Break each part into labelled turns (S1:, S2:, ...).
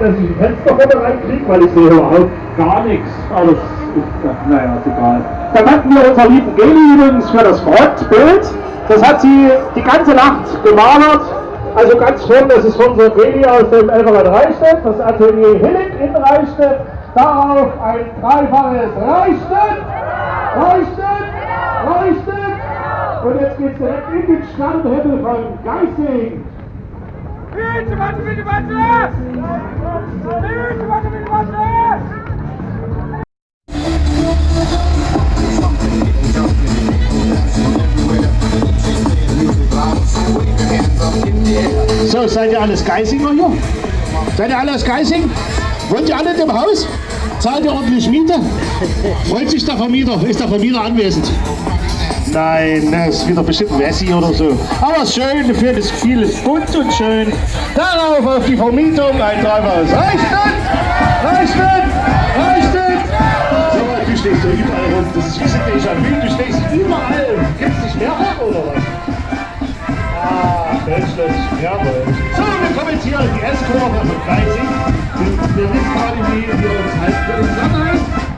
S1: dass ich ein Fenster vorne reinkriege, weil ich sehe überhaupt gar nichts. Alles ist, naja, ist egal. Dann hatten wir unser lieben Geli übrigens für das Frontbild. Das hat sie die ganze Nacht gemalert. Also ganz schön, das ist unser Geli aus dem Elferland Reichstätt, das Atelier Hillig in Reichstätt. Darauf ein dreifaches Reichstätt, Reichstätt, Reichstätt. Und jetzt geht es direkt in den Sternhimmel von Geising. So, seid ihr alles Geisinger hier? Seid ihr alle aus Geising? Wollt ihr alle in dem Haus? Zahlt ihr ordentlich Miete? Freut sich der Vermieter? Ist der Vermieter anwesend? Nein, das ist wieder bestimmt Messi oder so. Aber schön, für das Gefühl ist bunt und schön. Darauf auf die Vermietung ein? Reicht nicht? Reicht nicht? So, du stehst ja überall rum. Das ist wie ein Déjà-vu. Du stehst überall. Kennst dich mehr oder was? Ah, Deutschland jawohl. So, wir kommen jetzt hier in die S-Kurve Freising. Und wir wissen gerade, wie wir uns halten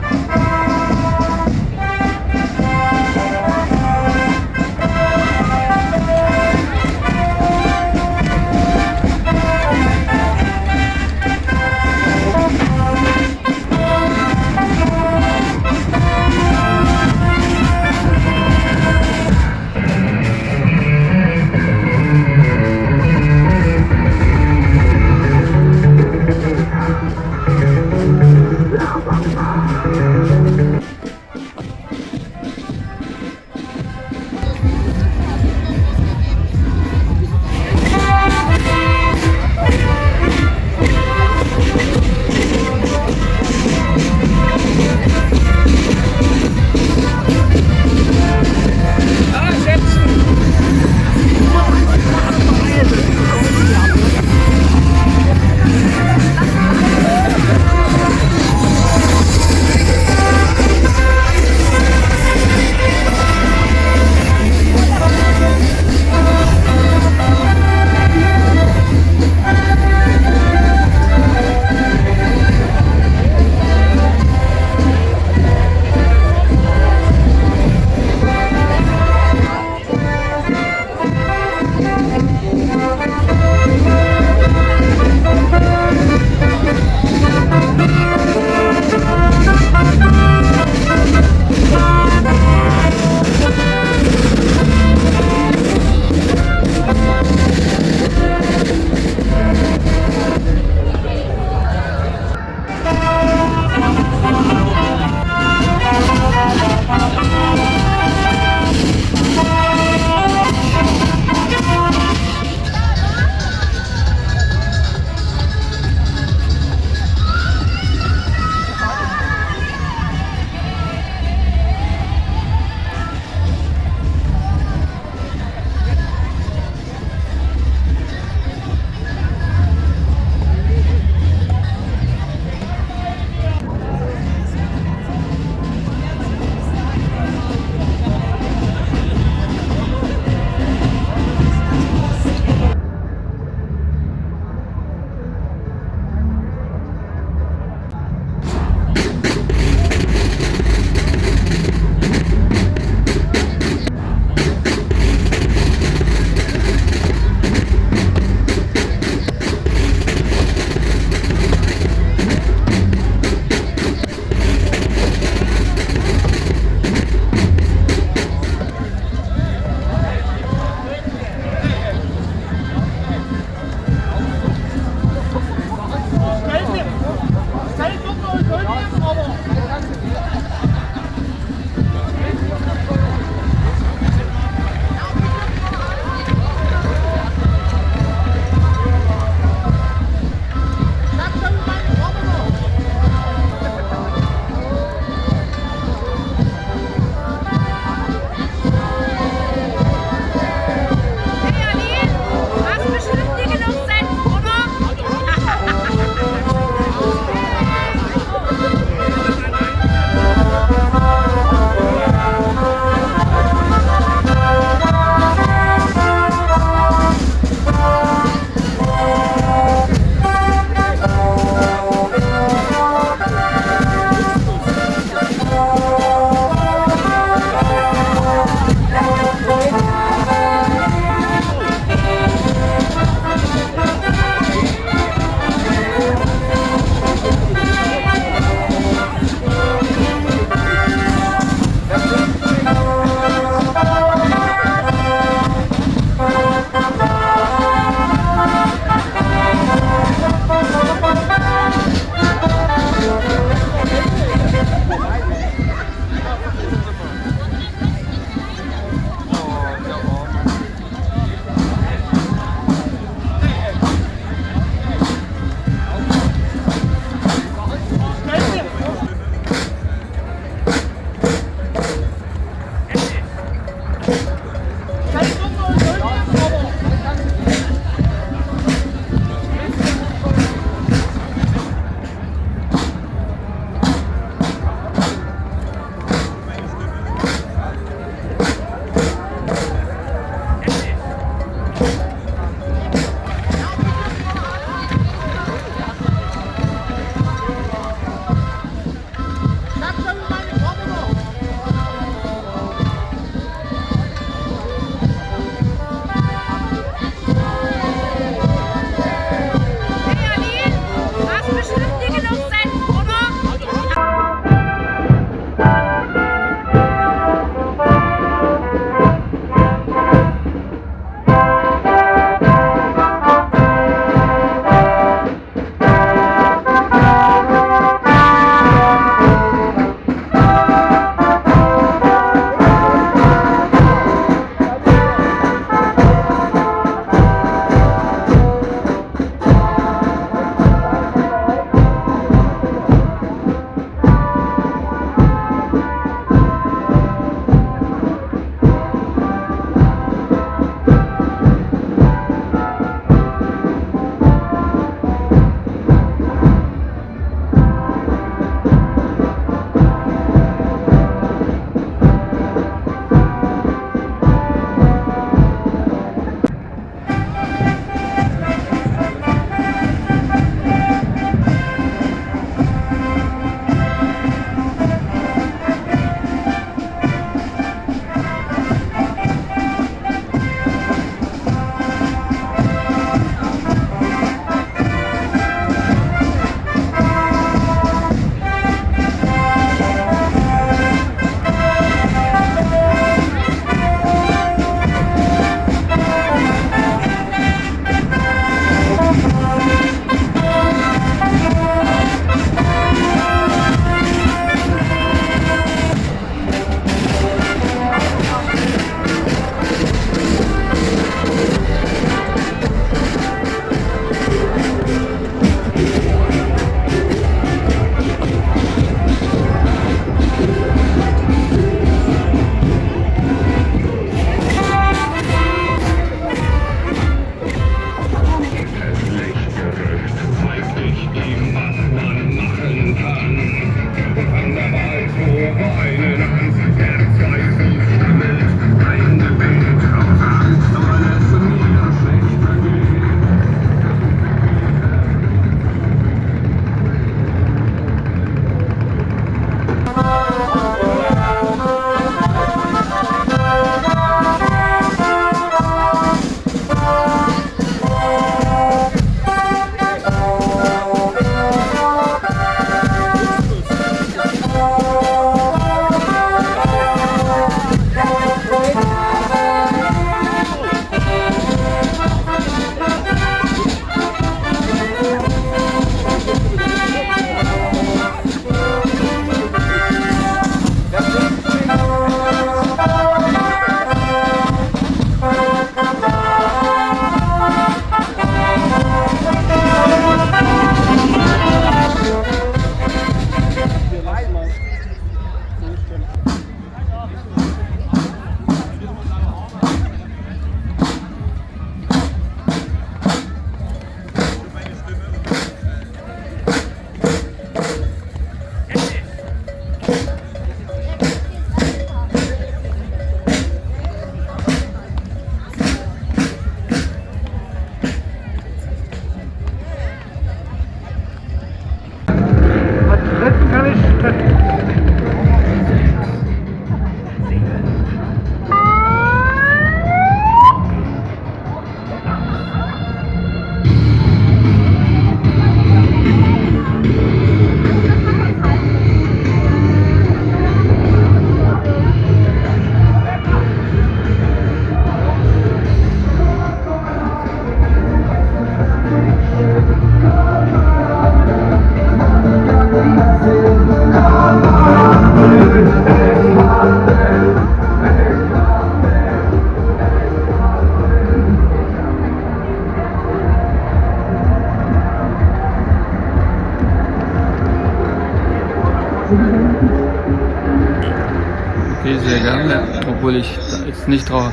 S2: obwohl ich jetzt nicht rauche.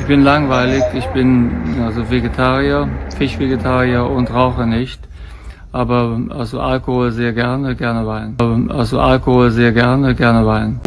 S2: Ich bin langweilig, ich bin also Vegetarier, Fischvegetarier und rauche nicht. Aber also Alkohol sehr gerne, gerne Wein. Also Alkohol sehr gerne, gerne Wein.